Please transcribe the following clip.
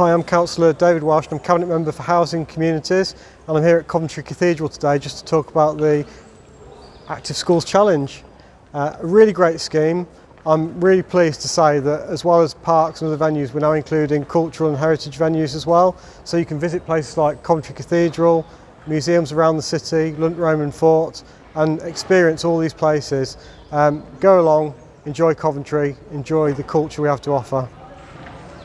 Hi, I'm Councillor David Welsh, and I'm Cabinet Member for Housing Communities and I'm here at Coventry Cathedral today just to talk about the Active Schools Challenge. Uh, a really great scheme. I'm really pleased to say that as well as parks and other venues we're now including cultural and heritage venues as well so you can visit places like Coventry Cathedral, museums around the city, Lunt Roman Fort and experience all these places. Um, go along, enjoy Coventry, enjoy the culture we have to offer.